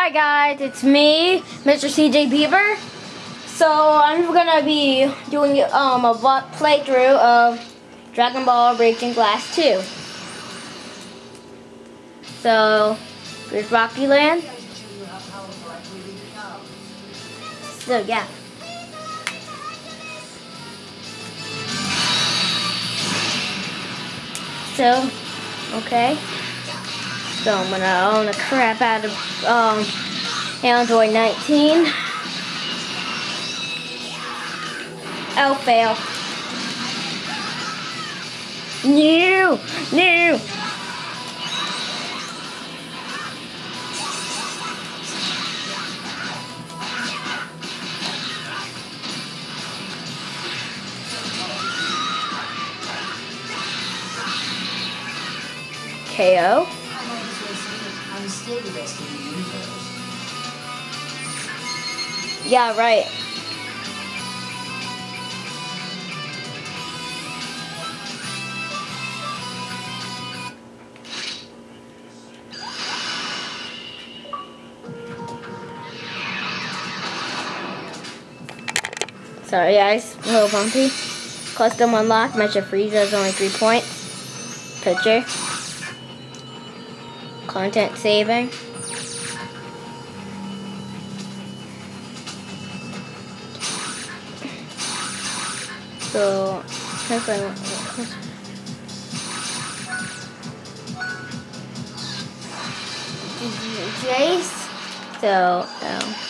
Hi guys, it's me, Mr. CJ Beaver. So I'm gonna be doing um, a playthrough of Dragon Ball Raging Blast 2. So, here's Rocky Land. So yeah. So, okay. So I'm gonna own the crap out of um, Android 19. Oh, fail. New, new. KO the universe. Yeah, right. Sorry guys, a little bumpy. Custom unlock, Mecha Frieza is only three points. Picture content saving. So, Jeice. So, um,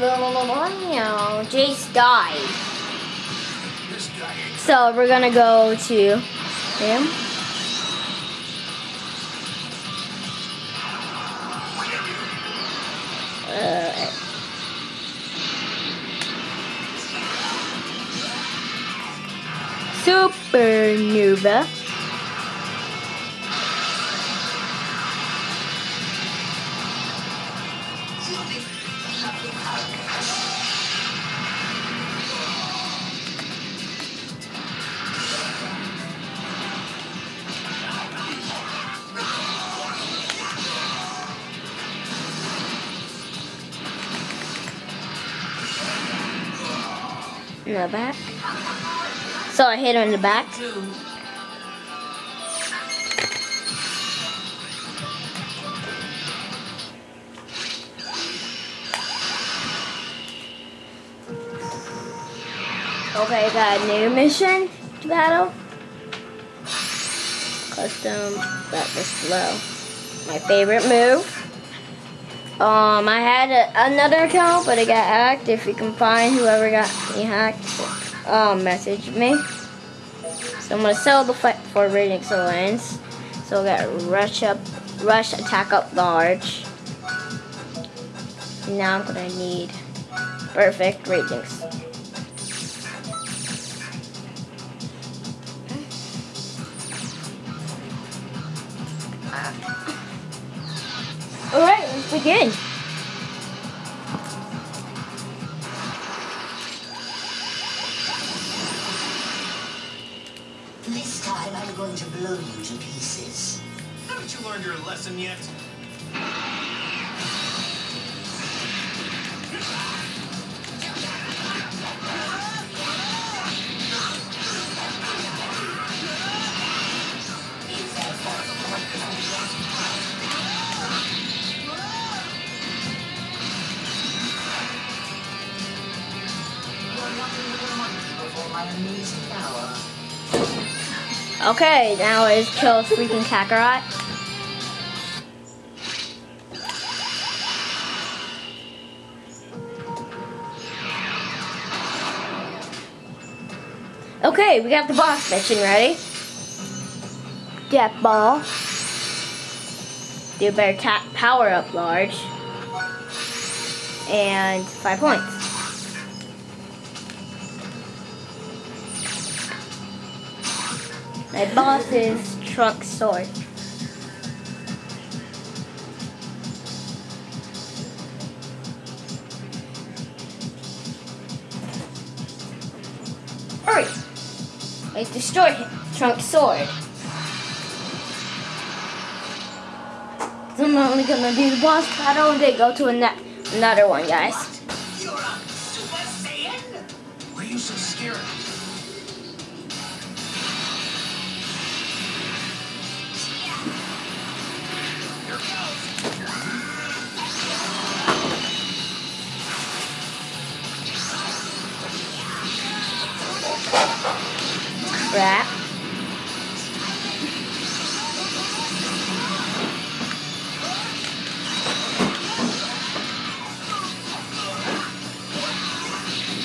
Wow, Jeice died. So we're gonna go to him. Uh, Supernova. In the back. So I hit her in the back. Okay, got a new mission to battle. Custom, that was slow. My favorite move. Um, I had a, another account, but it got hacked. If you can find whoever got me hacked, um, message me. So I'm gonna sell the fight for rating excellence. So I got rush up, rush attack up large. Now I'm gonna need perfect ratings. Alright, let's begin. This time I'm going to blow you to pieces. Haven't you learned your lesson yet? Okay, now it's kill freaking Kakarot. Okay, we got the boss mission ready. Death ball. Do better tap power up large. And five points. My boss is Trunk Sword. Hurry! I destroy him. Trunk Sword. I'm only gonna do the boss battle and then go to ano- another one, guys. You're a Super Saiyan? Why are you so scared? Rat.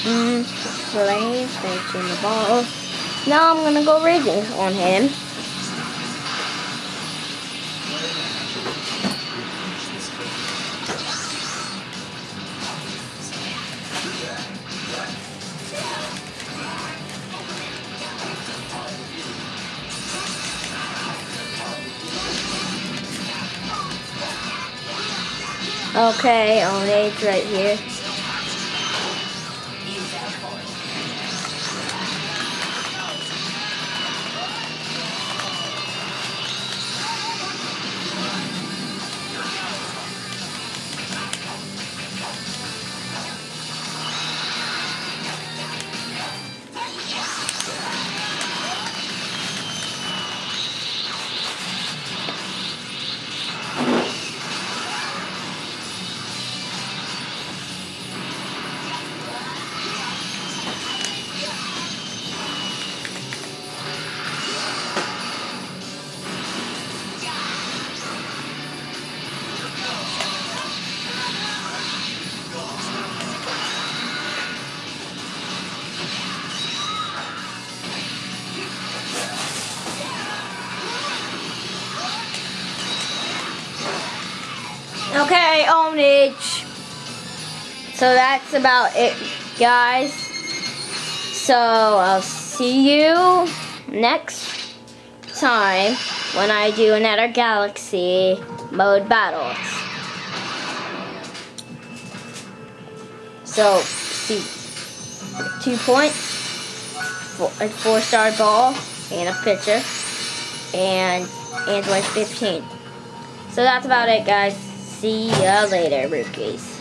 Mm, flame, in the ball. Now I'm gonna go raging on him. Okay, on age right here. So that's about it, guys. So I'll see you next time when I do another galaxy mode battles. So, see, two points, four, a four star ball, and a pitcher, and Android 15. So that's about it, guys. See ya later, rookies.